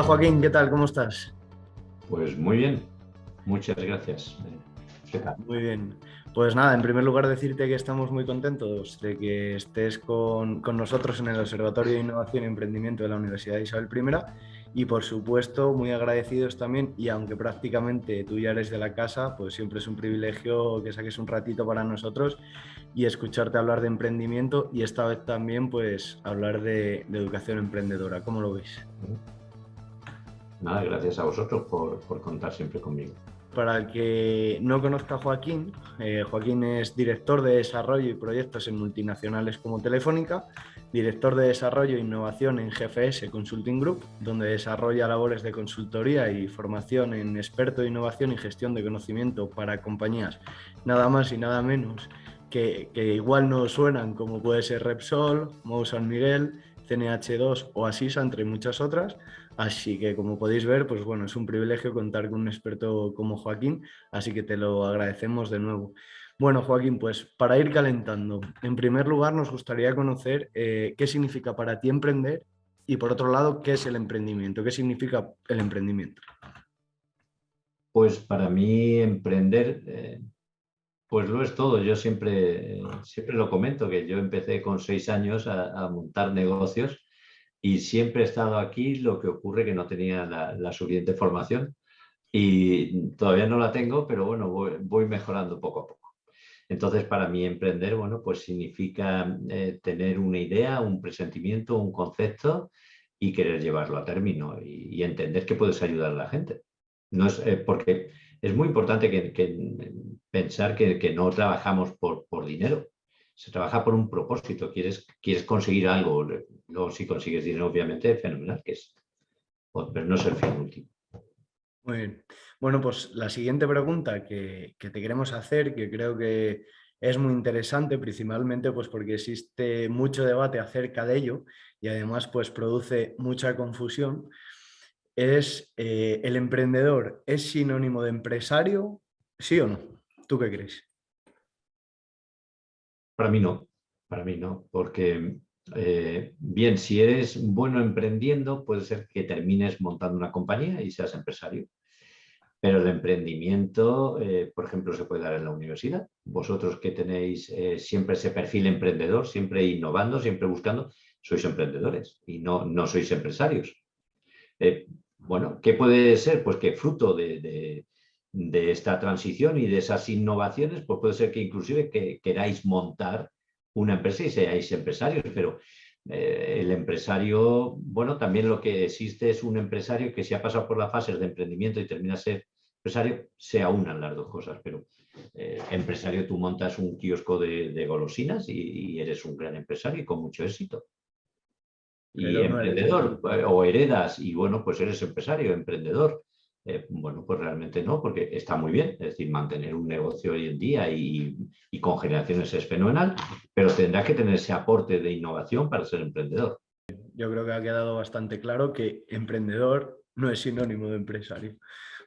Hola Joaquín, ¿qué tal? ¿Cómo estás? Pues muy bien, muchas gracias. Muy bien. Pues nada, en primer lugar decirte que estamos muy contentos de que estés con, nosotros en el Observatorio de Innovación y Emprendimiento de la Universidad de Isabel I y por supuesto muy agradecidos también y aunque prácticamente tú ya eres de la casa, pues siempre es un privilegio que saques un ratito para nosotros y escucharte hablar de emprendimiento y esta vez también pues hablar de, educación emprendedora. ¿Cómo lo veis? Nada, gracias a vosotros por, por contar siempre conmigo. Para el que no conozca a Joaquín, eh, Joaquín es director de desarrollo y proyectos en multinacionales como Telefónica, director de desarrollo e innovación en GFS Consulting Group, donde desarrolla labores de consultoría y formación en experto de innovación y gestión de conocimiento para compañías nada más y nada menos que, que igual no suenan como puede ser Repsol, Mou San Miguel, CNH2 o Asisa, entre muchas otras. Así que como podéis ver, pues bueno, es un privilegio contar con un experto como Joaquín, así que te lo agradecemos de nuevo. Bueno, Joaquín, pues para ir calentando, en primer lugar nos gustaría conocer eh, qué significa para ti emprender y por otro lado, qué es el emprendimiento, qué significa el emprendimiento. Pues para mí emprender, eh, pues lo es todo. Yo siempre, siempre lo comento, que yo empecé con seis años a, montar negocios y siempre he estado aquí, lo que ocurre que no tenía la, suficiente formación y todavía no la tengo, pero bueno, voy, mejorando poco a poco. Entonces, para mí emprender, bueno, pues significa eh, tener una idea, un presentimiento, un concepto y querer llevarlo a término y, entender que puedes ayudar a la gente. No es eh, porque es muy importante que, pensar que, no trabajamos por, dinero. Se trabaja por un propósito. Quieres, quieres conseguir algo. Luego, si consigues dinero, obviamente, fenomenal, que es, pero no es el fin último. Muy bien. Bueno, pues la siguiente pregunta que, te queremos hacer, que creo que es muy interesante, principalmente pues porque existe mucho debate acerca de ello y además pues produce mucha confusión, es eh, el emprendedor es sinónimo de empresario, ¿sí o no? ¿Tú qué crees? Para mí no, para mí no, porque eh, bien, si eres bueno emprendiendo, puede ser que termines montando una compañía y seas empresario. Pero el emprendimiento, eh, por ejemplo, se puede dar en la universidad. Vosotros que tenéis siempre ese perfil emprendedor, siempre innovando, siempre buscando, sois emprendedores y no, no sois empresarios. Bueno, ¿qué puede ser? Pues que fruto de, esta transición y de esas innovaciones, pues puede ser que inclusive que queráis montar una empresa y seáis empresarios, pero eh, el empresario, bueno, también lo que existe es un empresario que si ha pasado por las fases de emprendimiento y termina ser empresario, se aunan las dos cosas, pero eh, empresario tú montas un kiosco de, golosinas y, eres un gran empresario y con mucho éxito y emprendedor, o heredas y bueno, pues eres empresario, emprendedor. Eh, bueno, pues realmente no, porque está muy bien, es decir, mantener un negocio hoy en día y, con generaciones es fenomenal, pero tendrá que tener ese aporte de innovación para ser emprendedor. Yo creo que ha quedado bastante claro que emprendedor no es sinónimo de empresario.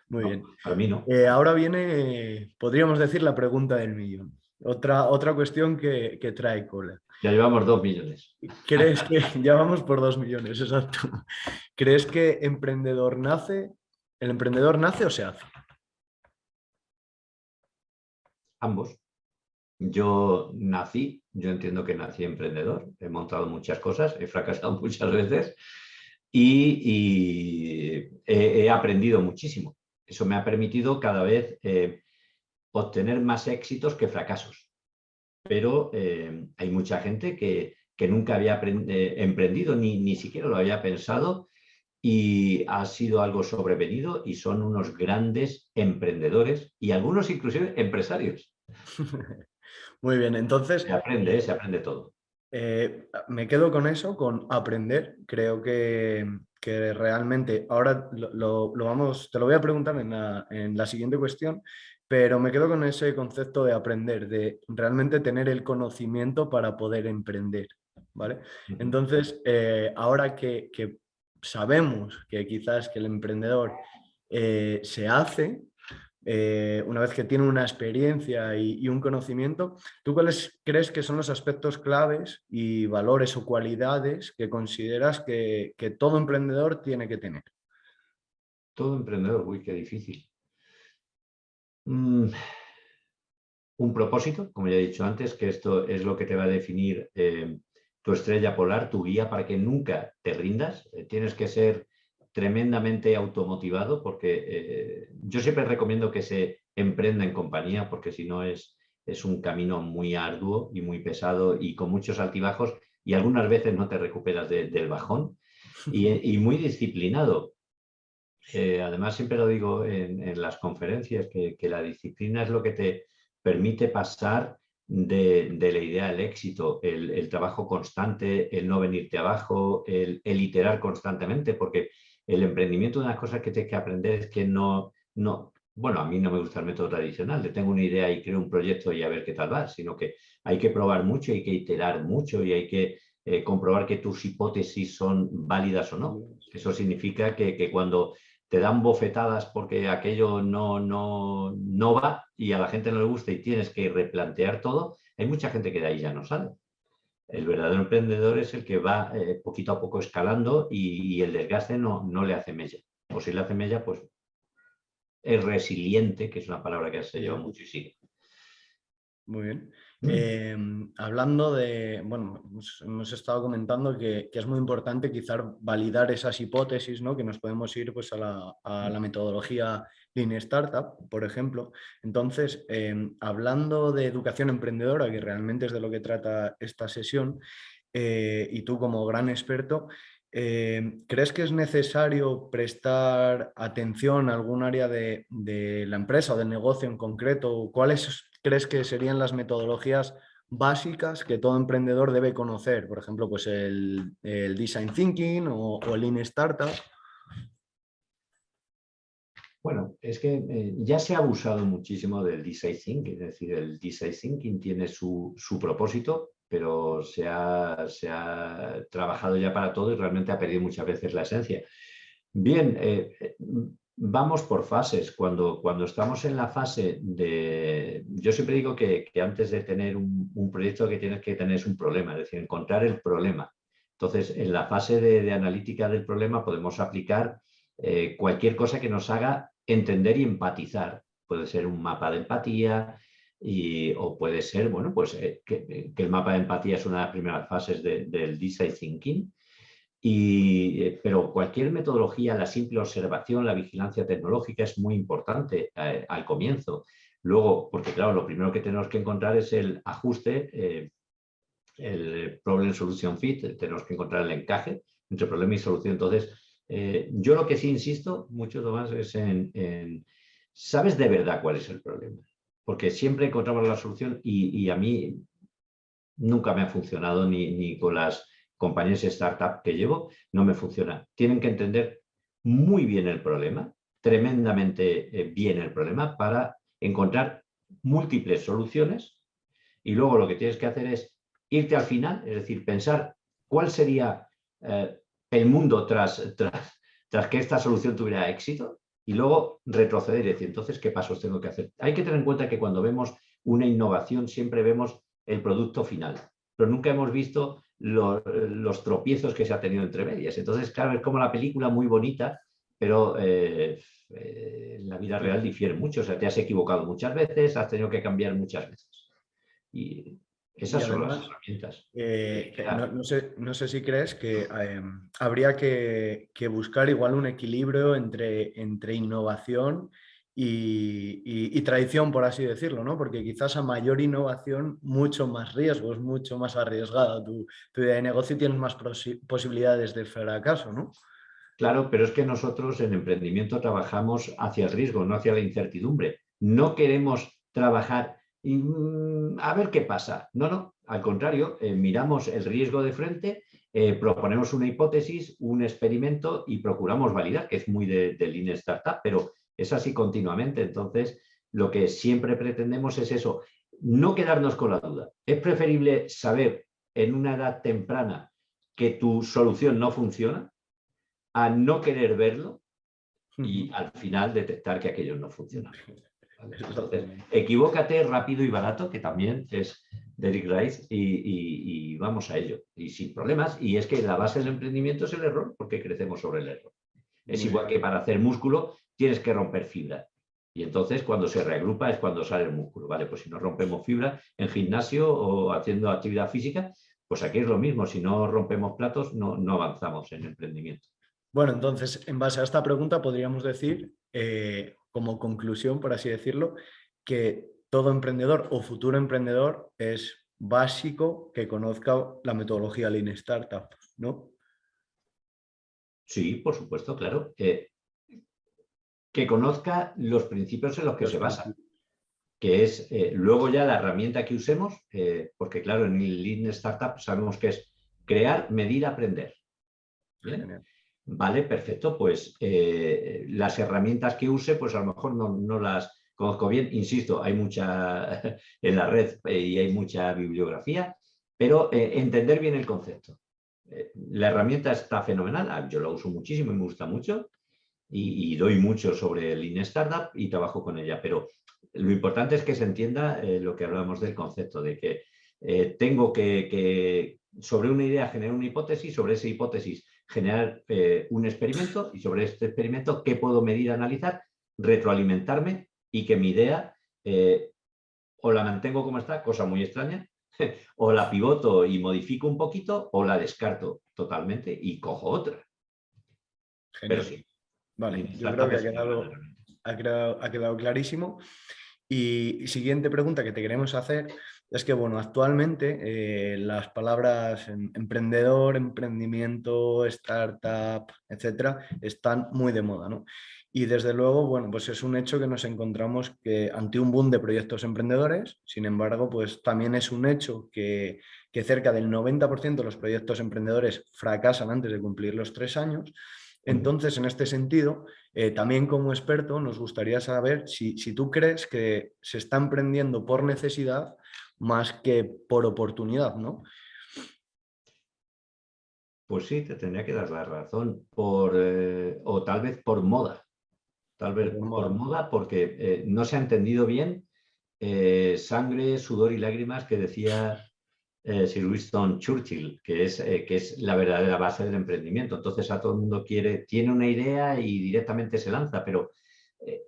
Muy bien. Para mí no. Eh, ahora viene, podríamos decir, la pregunta del millón. Otra, otra cuestión que, que trae cola. Ya llevamos dos millones. ¿Crees que ya vamos por dos millones, exacto? ¿Crees que emprendedor nace, el emprendedor nace o se hace? Ambos. Yo nací, yo entiendo que nací emprendedor, he montado muchas cosas, he fracasado muchas veces y, he, aprendido muchísimo. Eso me ha permitido cada vez eh, obtener más éxitos que fracasos pero eh, hay mucha gente que, nunca había eh, emprendido ni, ni siquiera lo había pensado y ha sido algo sobrevenido y son unos grandes emprendedores y algunos inclusive empresarios. Muy bien, entonces... Se aprende, se aprende todo. Eh, me quedo con eso, con aprender. Creo que, realmente, ahora lo, vamos, te lo voy a preguntar en en la siguiente cuestión, pero me quedo con ese concepto de aprender, de realmente tener el conocimiento para poder emprender. ¿vale? Entonces, eh, ahora que, sabemos que quizás que el emprendedor eh, se hace, eh, una vez que tiene una experiencia y, un conocimiento, ¿tú cuáles crees que son los aspectos claves y valores o cualidades que consideras que todo emprendedor tiene que tener? Todo emprendedor, uy, qué difícil. Mm, un propósito, como ya he dicho antes, que esto es lo que te va a definir eh, tu estrella polar, tu guía para que nunca te rindas. Eh, tienes que ser tremendamente automotivado porque eh, yo siempre recomiendo que se emprenda en compañía porque si no es, es un camino muy arduo y muy pesado y con muchos altibajos y algunas veces no te recuperas del bajón y, muy disciplinado. Eh, además, siempre lo digo en, las conferencias, que, la disciplina es lo que te permite pasar de, la idea al éxito, el, trabajo constante, el no venirte abajo, el, el, iterar constantemente, porque el emprendimiento, una de las cosas que tienes que aprender es que no, no, bueno, a mí no me gusta el método tradicional, de tengo una idea y creo un proyecto y a ver qué tal va, sino que hay que probar mucho, hay que iterar mucho y hay que eh, comprobar que tus hipótesis son válidas o no. Eso significa que, cuando te dan bofetadas porque aquello no, no, no va y a la gente no le gusta y tienes que replantear todo, hay mucha gente que de ahí ya no sale. El verdadero emprendedor es el que va eh, poquito a poco escalando y, el desgaste no, no, le hace mella. O si le hace mella, pues es resiliente, que es una palabra que se lleva mucho y sigue. Muy bien. Mm. Em, hablando de, bueno, hemos, estado comentando que, es muy importante quizás validar esas hipótesis, ¿no? que nos podemos ir pues, a, la, metodología Lean Startup, por ejemplo. Entonces, em, hablando de educación emprendedora, que realmente es de lo que trata esta sesión, eh, y tú como gran experto, em, ¿crees que es necesario prestar atención a algún área de, de la empresa o del negocio en concreto? ¿Cuáles crees que serían las metodologías básicas que todo emprendedor debe conocer? Por ejemplo, pues el, Design Thinking o, el Lean Startup. Bueno, es que eh, ya se ha abusado muchísimo del Design Thinking, es decir, el Design Thinking tiene su, propósito, pero se ha, se ha, trabajado ya para todo y realmente ha perdido muchas veces la esencia. Bien, eh, vamos por fases. Cuando, cuando estamos en la fase de... Yo siempre digo que, antes de tener un, proyecto que tienes que tener es un problema, es decir, encontrar el problema. Entonces, en la fase de, analítica del problema podemos aplicar eh, cualquier cosa que nos haga entender y empatizar. Puede ser un mapa de empatía y, o puede ser, bueno, pues eh, que, el mapa de empatía es una de las primeras fases del design thinking eh, pero cualquier metodología, la simple observación, la vigilancia tecnológica es muy importante eh, al comienzo. Luego, porque claro, lo primero que tenemos que encontrar es el ajuste, eh, el problem solution fit, tenemos que encontrar el encaje entre problema y solución. Entonces, yo lo que sí insisto mucho, Tomás, es en, ¿sabes de verdad cuál es el problema? Porque siempre encontramos la solución y, a mí nunca me ha funcionado ni, ni con las compañías startup que llevo, no me funciona. Tienen que entender muy bien el problema, tremendamente eh, bien el problema para encontrar múltiples soluciones y luego lo que tienes que hacer es irte al final, es decir, pensar cuál sería eh, el mundo tras, tras, tras que esta solución tuviera éxito y luego retroceder y decir, entonces, ¿qué pasos tengo que hacer? Hay que tener en cuenta que cuando vemos una innovación siempre vemos el producto final, pero nunca hemos visto los, tropiezos que se ha tenido entre medias. Entonces, claro, es como la película muy bonita, pero eh, eh, la vida real difiere mucho. O sea, te has equivocado muchas veces, has tenido que cambiar muchas veces. Y esas son las herramientas. Eh, no, sé, si crees que habría que, que, buscar igual un equilibrio entre, entre innovación y, tradición, por así decirlo, ¿no? Porque quizás a mayor innovación, mucho más riesgos, mucho más arriesgado. Tu, idea de negocio tienes más posibilidades de fracaso, ¿no? Claro, pero es que nosotros en emprendimiento trabajamos hacia el riesgo, no hacia la incertidumbre. No queremos trabajar y mm, a ver qué pasa. No, no, al contrario, eh, miramos el riesgo de frente, eh, proponemos una hipótesis, un experimento y procuramos validar, que es muy de, de Lean Startup, pero es así continuamente. Entonces, lo que siempre pretendemos es eso, no quedarnos con la duda. Es preferible saber en una edad temprana que tu solución no funciona a no querer verlo y al final detectar que aquello no funciona. Entonces, equivócate rápido y barato, que también es de Eric Rice, y, y, vamos a ello. Y sin problemas. Y es que la base del emprendimiento es el error, porque crecemos sobre el error. Es igual que para hacer músculo tienes que romper fibra. Y entonces cuando se reagrupa es cuando sale el músculo. Vale, pues si no rompemos fibra en gimnasio o haciendo actividad física, pues aquí es lo mismo. Si no rompemos platos, no, no avanzamos en emprendimiento. Bueno, entonces, en base a esta pregunta podríamos decir, eh, como conclusión, por así decirlo, que todo emprendedor o futuro emprendedor es básico que conozca la metodología Lean Startup, ¿no? Sí, por supuesto, claro. Que conozca los principios en los que se basa, que es eh, luego ya la herramienta que usemos, eh, porque claro, en el Lean Startup sabemos que es crear, medir, aprender. Vale, perfecto, pues eh, las herramientas que use, pues a lo mejor no, no las conozco bien, insisto, hay mucha en la red y hay mucha bibliografía, pero entender bien el concepto. La herramienta está fenomenal, ah, yo la uso muchísimo y me gusta mucho y, doy mucho sobre Lean Startup y trabajo con ella, pero lo importante es que se entienda eh, lo que hablábamos del concepto, de que eh, tengo que, sobre una idea generar una hipótesis, sobre esa hipótesis generar un experimento y sobre este experimento qué puedo medir, analizar, retroalimentarme y que mi idea o la mantengo como está, cosa muy extraña, o la pivoto y modifico un poquito o la descarto totalmente y cojo otra. Pero sí. Vale, yo creo que ha quedado, clarísimo. Y siguiente pregunta que te queremos hacer es que, bueno, actualmente eh, las palabras em, emprendedor, emprendimiento, startup, etcétera, están muy de moda, ¿no? Y desde luego, bueno, pues es un hecho que nos encontramos que ante un boom de proyectos emprendedores, sin embargo, pues también es un hecho que, cerca del 90% de los proyectos emprendedores fracasan antes de cumplir los tres años. Entonces, en este sentido, eh, también como experto nos gustaría saber si, si tú crees que se está emprendiendo por necesidad más que por oportunidad, ¿no? Pues sí, te tendría que dar la razón, por, eh, o tal vez por moda. Tal vez por moda, porque eh, no se ha entendido bien sangre, sudor y lágrimas que decía eh, Sir Winston Churchill, que es, que es la verdadera base del emprendimiento. Entonces a todo el mundo quiere, tiene una idea y directamente se lanza, pero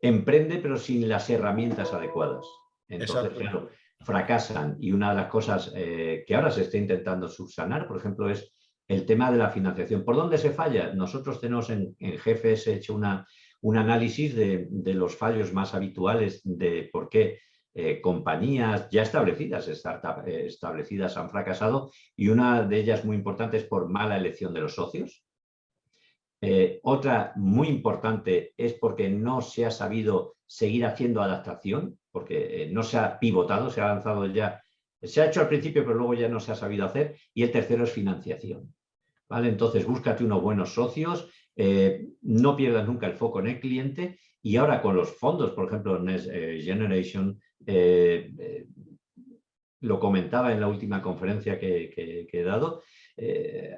emprende pero sin las herramientas adecuadas. Entonces, claro, fracasan. Y una de las cosas que ahora se está intentando subsanar, por ejemplo, es el tema de la financiación. ¿Por dónde se falla? Nosotros tenemos en, en GFS hecho una, un análisis de, los fallos más habituales de por qué eh, compañías ya establecidas, startups eh, establecidas han fracasado y una de ellas muy importante es por mala elección de los socios. Eh, otra muy importante es porque no se ha sabido seguir haciendo adaptación, porque no se ha pivotado, se ha lanzado ya, se ha hecho al principio pero luego ya no se ha sabido hacer. Y el tercero es financiación. ¿Vale? Entonces búscate unos buenos socios, eh, no pierdas nunca el foco en el cliente y ahora con los fondos, por ejemplo, Next eh, Generation, eh, lo comentaba en la última conferencia que, he dado,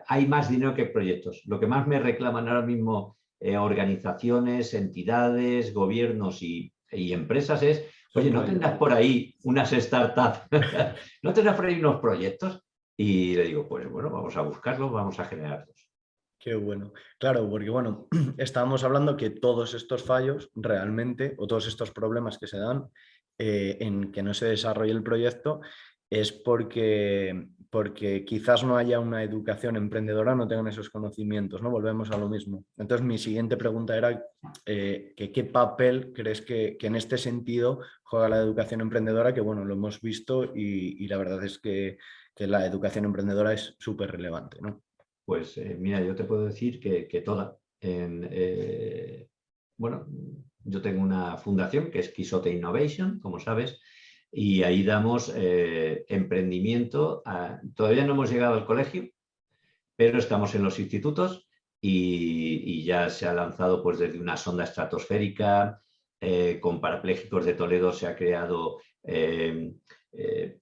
hay más dinero que proyectos. Lo que más me reclaman ahora mismo organizaciones, entidades, gobiernos y, empresas es, oye, ¿no tendrás por ahí unas startups? ¿No tendrás por ahí unos proyectos? Y le digo, pues bueno, vamos a buscarlos, vamos a generarlos. Qué bueno. Claro, porque bueno, estábamos hablando que todos estos fallos realmente, o todos estos problemas que se dan eh, en que no se desarrolle el proyecto, es porque, porque quizás no haya una educación emprendedora, no tengan esos conocimientos, ¿no? Volvemos a lo mismo. Entonces mi siguiente pregunta era eh, que qué papel crees que, en este sentido juega la educación emprendedora, que bueno, lo hemos visto y, la verdad es que, que la educación emprendedora es súper relevante, ¿no? Pues eh, mira, yo te puedo decir que, toda. Eh, bueno, yo tengo una fundación que es Quisote Innovation, como sabes, y ahí damos eh, emprendimiento. todavía no hemos llegado al colegio, pero estamos en los institutos y, ya se ha lanzado pues, desde una sonda estratosférica, con parapléjicos de Toledo se ha creado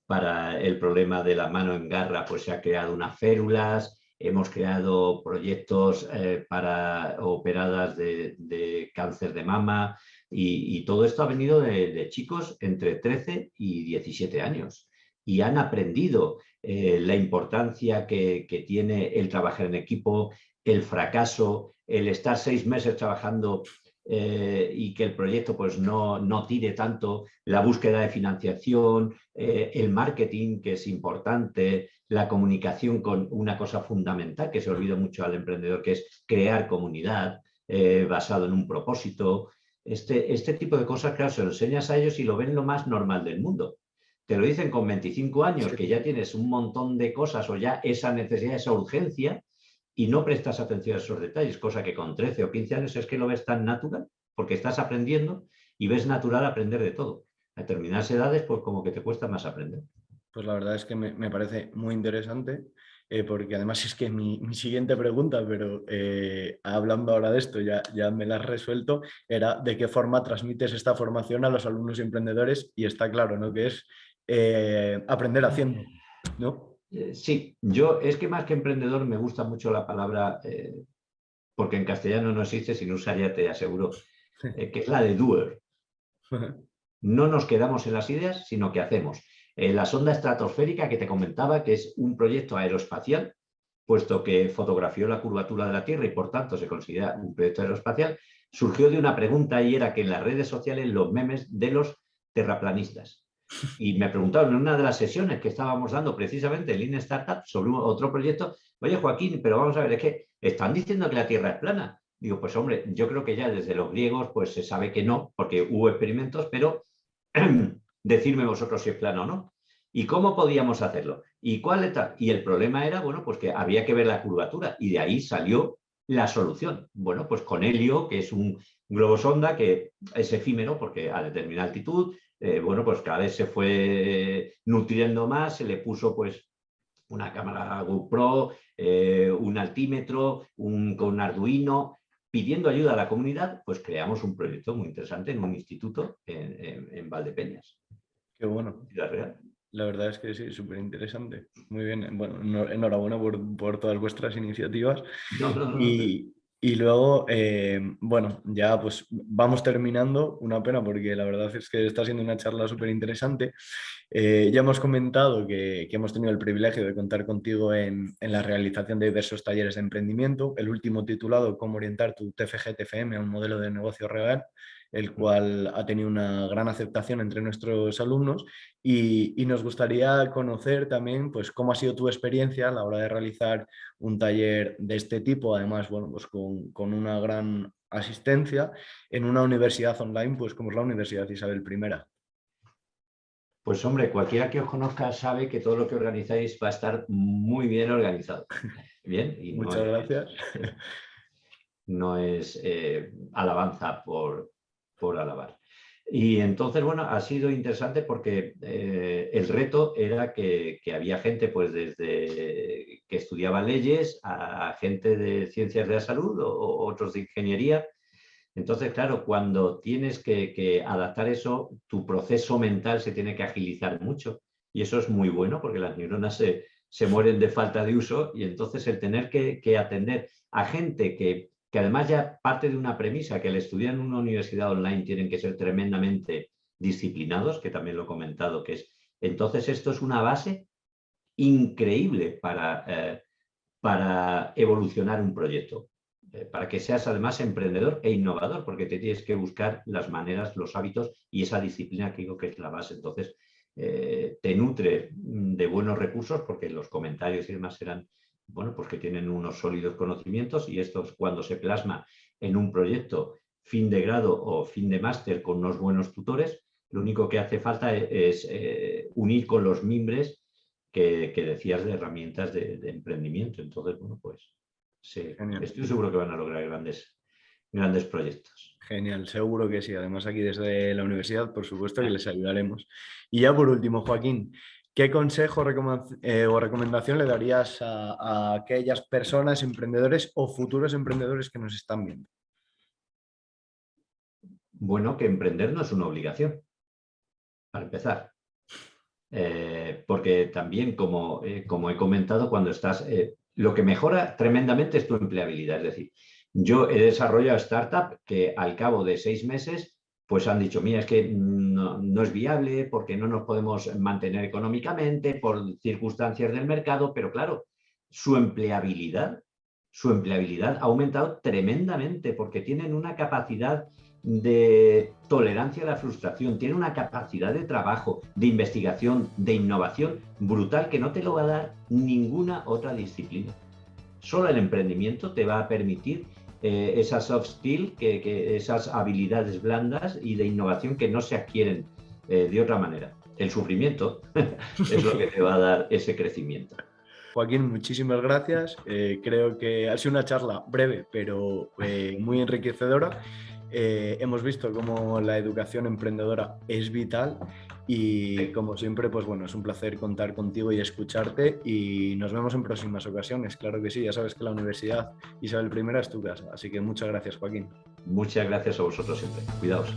para el problema de la mano en garra, pues se ha creado unas férulas, Hemos creado proyectos eh, para operadas de, cáncer de mama y, todo esto ha venido de, chicos entre 13 y 17 años. Y han aprendido eh, la importancia que, tiene el trabajar en equipo, el fracaso, el estar seis meses trabajando eh, y que el proyecto pues, no, no, tire tanto, la búsqueda de financiación, eh, el marketing, que es importante, la comunicación con una cosa fundamental que se olvida mucho al emprendedor, que es crear comunidad eh, basado en un propósito. Este, este tipo de cosas, claro, se lo enseñas a ellos y lo ven lo más normal del mundo. Te lo dicen con 25 años, que ya tienes un montón de cosas o ya esa necesidad, esa urgencia, y no prestas atención a esos detalles, cosa que con 13 o 15 años es que lo ves tan natural, porque estás aprendiendo y ves natural aprender de todo. A determinadas edades, pues como que te cuesta más aprender. Pues la verdad es que me, parece muy interesante, eh, porque además es que mi, siguiente pregunta, pero eh, hablando ahora de esto, ya, ya me la has resuelto, era de qué forma transmites esta formación a los alumnos y emprendedores, y está claro, ¿no? Que es eh, aprender haciendo, ¿no? Eh, sí, yo es que más que emprendedor me gusta mucho la palabra, eh, porque en castellano no existe, sin usar ya te aseguro, eh, que es la de doer. No nos quedamos en las ideas, sino que hacemos. la sonda estratosférica que te comentaba, que es un proyecto aeroespacial, puesto que fotografió la curvatura de la Tierra y por tanto se considera un proyecto aeroespacial, surgió de una pregunta y era que en las redes sociales los memes de los terraplanistas. Y me preguntaron en una de las sesiones que estábamos dando precisamente en Lean Startup sobre otro proyecto, oye Joaquín, pero vamos a ver, es que están diciendo que la Tierra es plana. Digo, pues hombre, yo creo que ya desde los griegos pues se sabe que no, porque hubo experimentos, pero decirme vosotros si es plana o no. ¿Y cómo podíamos hacerlo? ¿Y cuál Y el problema era, bueno, pues que había que ver la curvatura y de ahí salió la solución. Bueno, pues con helio, que es un globo sonda que es efímero porque a determinada altitud eh, bueno, pues cada vez se fue nutriendo más, se le puso pues una cámara GoPro, eh, un altímetro, un, con un Arduino, pidiendo ayuda a la comunidad, pues creamos un proyecto muy interesante en un instituto en, Valdepeñas. Qué bueno. La verdad es que sí, súper interesante. Muy bien. Bueno, enhorabuena por, todas vuestras iniciativas. y, y luego, eh, bueno, ya pues vamos terminando, una pena porque la verdad es que está siendo una charla súper interesante. Eh, ya hemos comentado que, hemos tenido el privilegio de contar contigo en, en, la realización de diversos talleres de emprendimiento, el último titulado Cómo orientar tu TFG-TFM a un modelo de negocio real, el cual ha tenido una gran aceptación entre nuestros alumnos y, nos gustaría conocer también pues, cómo ha sido tu experiencia a la hora de realizar un taller de este tipo, además bueno, pues con, una gran asistencia en una universidad online pues como es la Universidad Isabel I. Pues hombre, cualquiera que os conozca sabe que todo lo que organizáis va a estar muy bien organizado. Bien, y Muchas gracias. no es eh, alabanza por, por alabar. Y entonces, bueno, ha sido interesante porque eh, el reto era que, había gente pues desde que estudiaba leyes a gente de ciencias de la salud o, otros de ingeniería. Entonces, claro, cuando tienes que, adaptar eso, tu proceso mental se tiene que agilizar mucho. Y eso es muy bueno porque las neuronas se, mueren de falta de uso y entonces el tener que atender a gente que que además ya parte de una premisa que al estudiar en una universidad online tienen que ser tremendamente disciplinados, que también lo he comentado, que es, entonces esto es una base increíble para, eh, para evolucionar un proyecto, eh, para que seas además emprendedor e innovador, porque te tienes que buscar las maneras, los hábitos y esa disciplina que digo que es la base. Entonces, eh, te nutre de buenos recursos, porque los comentarios y demás serán bueno, pues que tienen unos sólidos conocimientos y esto cuando se plasma en un proyecto fin de grado o fin de máster con unos buenos tutores, lo único que hace falta e-, es, eh, unir con los mimbres que, decías de herramientas de, emprendimiento. Entonces, bueno, pues sí, estoy seguro que van a lograr grandes, grandes proyectos. Genial, seguro que sí. Además aquí desde la universidad, por supuesto que les ayudaremos. Y ya por último, Joaquín, ¿Qué consejo eh, o recomendación le darías a, aquellas personas, emprendedores o futuros emprendedores que nos están viendo? Bueno, que emprender no es una obligación, para empezar. Eh, porque también, como, eh, como, he comentado, cuando estás, lo que mejora tremendamente es tu empleabilidad. Es decir, yo he desarrollado startup que al cabo de seis meses pues han dicho, mira, es que no, es viable porque no nos podemos mantener económicamente por circunstancias del mercado, pero claro, su empleabilidad, su empleabilidad ha aumentado tremendamente porque tienen una capacidad de tolerancia a la frustración, tienen una capacidad de trabajo, de investigación, de innovación brutal que no te lo va a dar ninguna otra disciplina. Solo el emprendimiento te va a permitir eh, esas soft skills, que, esas habilidades blandas y de innovación que no se adquieren eh, de otra manera. El sufrimiento es lo que te va a dar ese crecimiento. Joaquín, muchísimas gracias. Eh, creo que ha sido una charla breve, pero muy enriquecedora. Hemos visto cómo la educación emprendedora es vital y como siempre, pues bueno, es un placer contar contigo y escucharte y nos vemos en próximas ocasiones. Claro que sí, ya sabes que la Universidad Isabel I es tu casa, así que muchas gracias Joaquín. Muchas gracias a vosotros siempre. Cuidaos.